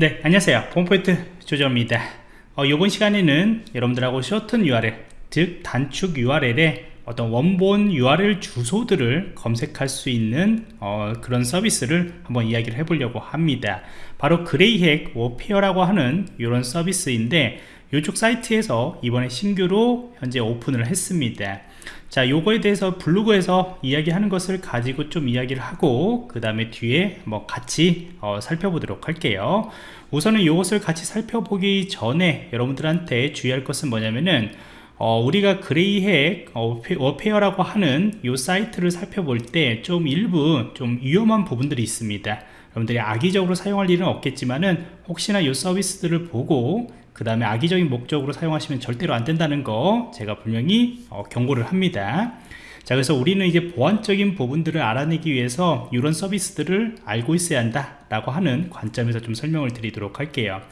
네 안녕하세요. 보안프로젝트 조정원입니다. 어, 이번 시간에는 여러분들하고 shorten URL 즉 단축 URL에 어떤 원본 URL 주소들을 검색할 수 있는 어, 그런 서비스를 한번 이야기를 해보려고 합니다. 바로 Grayhat Warfare라고 하는 이런 서비스인데 이쪽 사이트에서 이번에 신규로 현재 오픈을 했습니다 자 요거에 대해서 블로그에서 이야기하는 것을 가지고 좀 이야기를 하고 그 다음에 뒤에 뭐 같이 어, 살펴보도록 할게요. 우선은 이것을 같이 살펴보기 전에 여러분들한테 주의할 것은 뭐냐면은 어, 우리가 그레이핵 어, 워페어라고 하는 이 사이트를 살펴볼 때 좀 일부 좀 위험한 부분들이 있습니다 여러분들이 악의적으로 사용할 일은 없겠지만은 혹시나 이 서비스들을 보고 그 다음에 악의적인 목적으로 사용하시면 절대로 안 된다는 거 제가 분명히 어, 경고를 합니다. 자 그래서 우리는 이제 보안적인 부분들을 알아내기 위해서 이런 서비스들을 알고 있어야 한다 라고 하는 관점에서 좀 설명을 드리도록 할게요.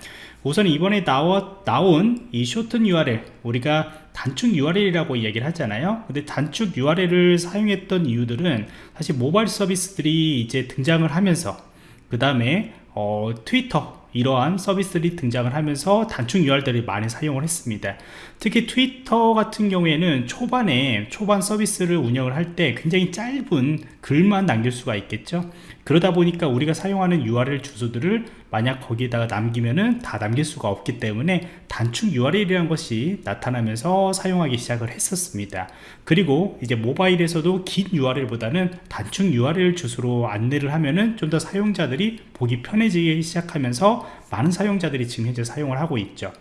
우선 이번에 나와, 나온 이 쇼튼 URL 우리가 단축 URL이라고 이야기를 하잖아요. 근데 단축 URL을 사용했던 이유들은 사실 모바일 서비스들이 이제 등장을 하면서 그 다음에 어, 트위터 이러한 서비스들이 등장을 하면서 단축 URL들이 많이 사용을 했습니다. 특히 트위터 같은 경우에는 초반에 초반 서비스를 운영을 할 때 굉장히 짧은 글만 남길 수가 있겠죠. 그러다 보니까 우리가 사용하는 URL 주소들을 만약 거기에다가 남기면은 다 남길 수가 없기 때문에 단축 URL이라는 것이 나타나면서 사용하기 시작을 했었습니다. 그리고 이제 모바일에서도 긴 URL보다는 단축 URL 주소로 안내를 하면은 좀 더 사용자들이 보기 편해지기 시작하면서 많은 사용자들이 지금 현재 사용을 하고 있죠.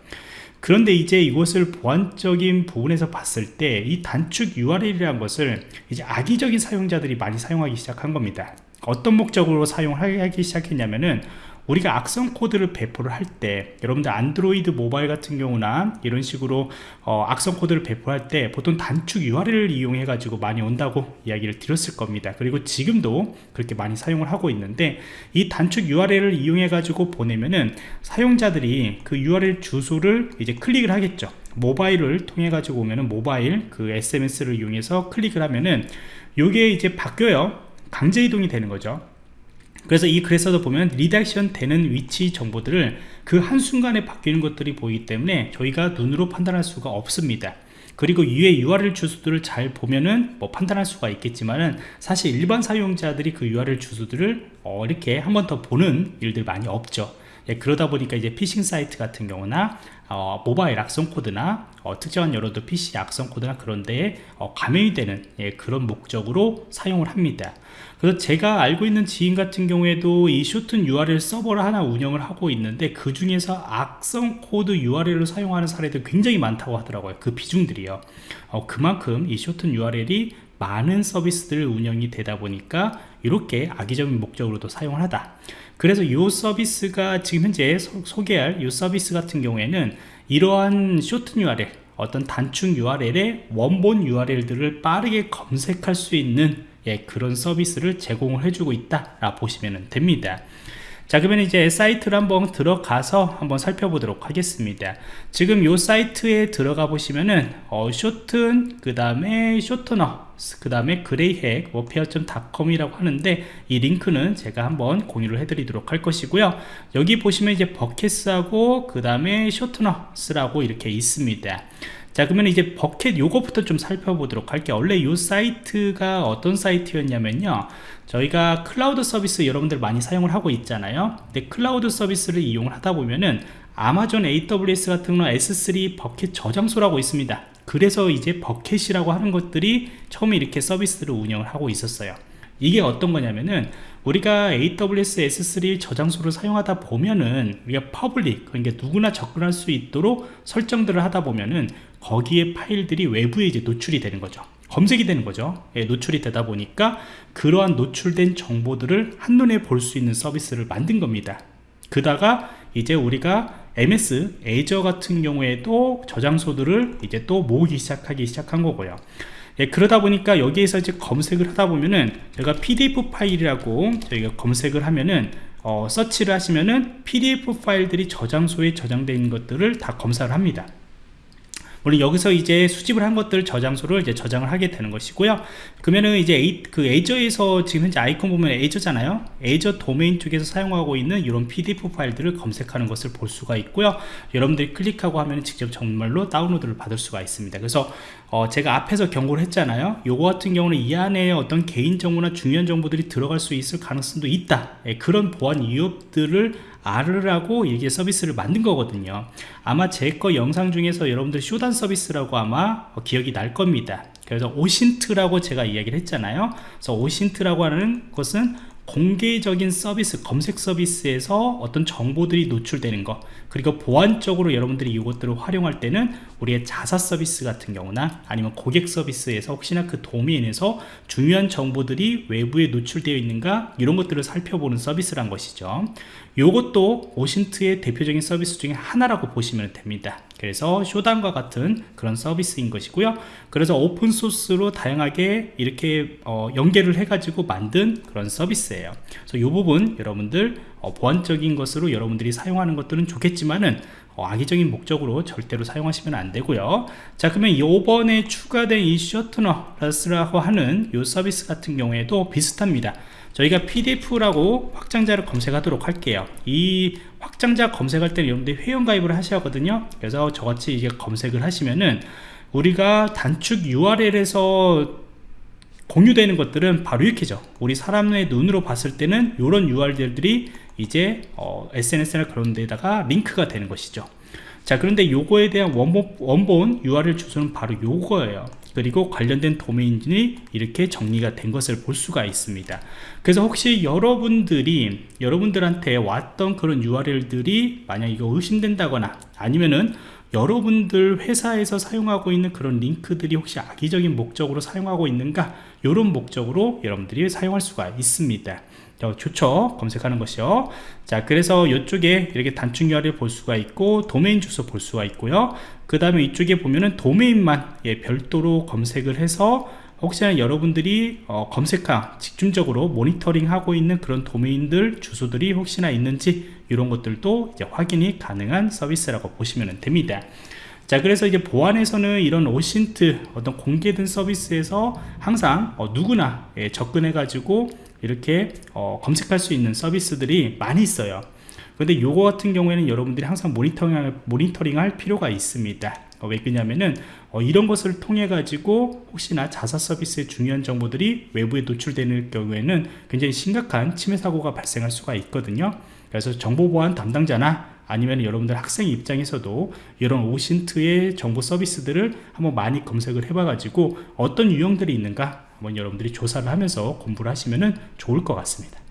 그런데 이제 이것을 보안적인 부분에서 봤을 때 이 단축 URL이라는 것을 이제 악의적인 사용자들이 많이 사용하기 시작한 겁니다. 어떤 목적으로 사용하기 시작했냐면은 우리가 악성 코드를 배포를 할 때 여러분들 안드로이드 모바일 같은 경우나 이런 식으로 어, 악성 코드를 배포할 때 보통 단축 URL을 이용해 가지고 많이 온다고 이야기를 드렸을 겁니다. 그리고 지금도 그렇게 많이 사용을 하고 있는데 이 단축 URL을 이용해 가지고 보내면은 사용자들이 그 URL 주소를 이제 클릭을 하겠죠. 모바일을 통해 가지고 오면은 모바일 그 SMS를 이용해서 클릭을 하면은 요게 이제 바뀌어요. 강제 이동이 되는 거죠 그래서 이 글에서도 보면 redirection 되는 위치 정보들을 그 한순간에 바뀌는 것들이 보이기 때문에 저희가 눈으로 판단할 수가 없습니다. 그리고 위에 URL 주소들을 잘 보면은 뭐 판단할 수가 있겠지만은 사실 일반 사용자들이 그 URL 주소들을 어 이렇게 한 번 더 보는 일들 많이 없죠 예, 그러다 보니까 이제 피싱 사이트 같은 경우나 어, 모바일 악성 코드나 어, 특정한 여러도 PC 악성 코드나 그런 데에 어, 감염이 되는 예, 그런 목적으로 사용을 합니다. 그래서 제가 알고 있는 지인 같은 경우에도 이 shorten URL 서버를 하나 운영을 하고 있는데 그 중에서 악성 코드 URL을 사용하는 사례도 굉장히 많다고 하더라고요 그 비중들이요. 어, 그만큼 이 shorten URL이 많은 서비스들 운영이 되다 보니까 이렇게 악의적인 목적으로도 사용을 하다 그래서 이 서비스가 지금 현재 소, 개할 이 서비스 같은 경우에는 이러한 short URL 어떤 단축 URL의 원본 URL들을 빠르게 검색할 수 있는 예, 그런 서비스를 제공을 해주고 있다 라 보시면 됩니다 자 그러면 이제 사이트를 한번 들어가서 한번 살펴보도록 하겠습니다. 지금 이 사이트에 들어가 보시면은 어, shorten 그 다음에 shortener 그 다음에 Grayhat Warfare.com 이라고 하는데 이 링크는 제가 한번 공유를 해드리도록 할 것이고요. 여기 보시면 이제 buckets하고 그 다음에 shorteners라고 이렇게 있습니다 자 그러면 이제 bucket 요거부터 좀 살펴보도록 할게요. 원래 요 사이트가 어떤 사이트였냐면요. 저희가 클라우드 서비스 여러분들 많이 사용을 하고 있잖아요. 근데 클라우드 서비스를 이용을 하다 보면은 아마존 AWS 같은 경우는 S3 bucket 저장소라고 있습니다. 그래서 이제 bucket이라고 하는 것들이 처음에 이렇게 서비스를 운영을 하고 있었어요. 이게 어떤 거냐면은 우리가 AWS S3 저장소를 사용하다 보면은 우리가 public 그러니까 누구나 접근할 수 있도록 설정들을 하다 보면은 거기에 파일들이 외부에 이제 노출이 되는 거죠. 검색이 되는 거죠. 예, 노출이 되다 보니까 그러한 노출된 정보들을 한눈에 볼 수 있는 서비스를 만든 겁니다. 그다가 이제 우리가 MS 에이저 같은 경우에도 저장소들을 이제 또 모으기 시작하기 시작한 거고요 예, 그러다 보니까 여기에서 이제 검색을 하다 보면은 제가 PDF 파일이라고 저희가 검색을 하면은 어, 서치를 하시면은 PDF 파일들이 저장소에 있는 것들을 다 검사를 합니다. 물론 여기서 이제 수집을 한 것들 저장소를 이제 저장을 하게 되는 것이고요. 그러면은 이제 에이, 그 에저에서 지금 현재 아이콘 보면 에저잖아요. 에저 도메인 쪽에서 사용하고 있는 이런 pdf 파일들을 검색하는 것을 볼 수가 있고요. 여러분들이 클릭하고 하면 직접 정말로 다운로드를 받을 수가 있습니다. 그래서 어, 제가 앞에서 경고를 했잖아요. 요거 같은 경우는 이 안에 어떤 개인정보나 중요한 정보들이 들어갈 수 있을 가능성도 있다. 예, 그런 보안 위협들을 알으라고 이게 서비스를 만든 거거든요. 아마 제 거 영상 중에서 여러분들 쇼단 서비스라고 아마 기억이 날 겁니다. 그래서 오신트라고 제가 이야기를 했잖아요. 그래서 오신트라고 하는 것은 공개적인 서비스 검색 서비스에서 어떤 정보들이 노출되는 것 그리고 보안적으로 여러분들이 이것들을 활용할 때는 우리의 자사 서비스 같은 경우나 아니면 고객 서비스에서 혹시나 그 도메인에서 중요한 정보들이 외부에 노출되어 있는가 이런 것들을 살펴보는 서비스란 것이죠. 이것도 오신트의 대표적인 서비스 중에 하나라고 보시면 됩니다 그래서 쇼단과 같은 그런 서비스인 것이고요. 그래서 오픈소스로 다양하게 이렇게 어, 연계를 해 가지고 만든 그런 서비스예요. 그래서 이 부분 여러분들 어, 보안적인 것으로 여러분들이 사용하는 것들은 좋겠지만은 어, 악의적인 목적으로 절대로 사용하시면 안 되고요. 자 그러면 이번에 추가된 이 셔트너 플러스라고 하는 이 서비스 같은 경우에도 비슷합니다 저희가 pdf라고 확장자를 검색하도록 할게요. 이 확장자 검색할 때는 여러분들이 회원가입을 하셔야 하거든요. 그래서 저같이 이제 검색을 하시면은 우리가 단축 URL에서 공유되는 것들은 바로 이렇게죠. 우리 사람의 눈으로 봤을 때는 이런 URL들이 이제 어, SNS나 그런 데다가 링크가 되는 것이죠. 자 그런데 요거에 대한 원본, 원본 URL 주소는 바로 요거예요 그리고 관련된 도메인이 이렇게 정리가 된 것을 볼 수가 있습니다. 그래서 혹시 여러분들이 여러분들한테 왔던 그런 URL들이 만약 이거 의심된다거나 아니면은 여러분들 회사에서 사용하고 있는 그런 링크들이 혹시 악의적인 목적으로 사용하고 있는가? 이런 목적으로 여러분들이 사용할 수가 있습니다 좋죠. 검색하는 것이요. 자 그래서 이쪽에 이렇게 단축 URL 볼 수가 있고 도메인 주소 볼 수가 있고요. 그 다음에 이쪽에 보면은 도메인만 예, 별도로 검색을 해서 혹시나 여러분들이 어, 검색하 집중적으로 모니터링 하고 있는 그런 도메인들 주소들이 혹시나 있는지 이런 것들도 이제 확인이 가능한 서비스라고 보시면 됩니다. 자 그래서 이제 보안에서는 이런 오신트 어떤 공개된 서비스에서 항상 어, 누구나 예, 접근해 가지고 이렇게 어, 검색할 수 있는 서비스들이 많이 있어요. 근데 요거 같은 경우에는 여러분들이 항상 모니터링, 모니터링 할 필요가 있습니다. 어, 왜 그러냐면은 어, 이런 것을 통해 가지고 혹시나 자사 서비스의 중요한 정보들이 외부에 노출되는 경우에는 굉장히 심각한 침해 사고가 발생할 수가 있거든요. 그래서 정보보안 담당자나 아니면 여러분들 학생 입장에서도 이런 오신트의 정보 서비스들을 한번 많이 검색을 해봐 가지고 어떤 유형들이 있는가 한번 여러분들이 조사를 하면서 공부를 하시면 좋을 것 같습니다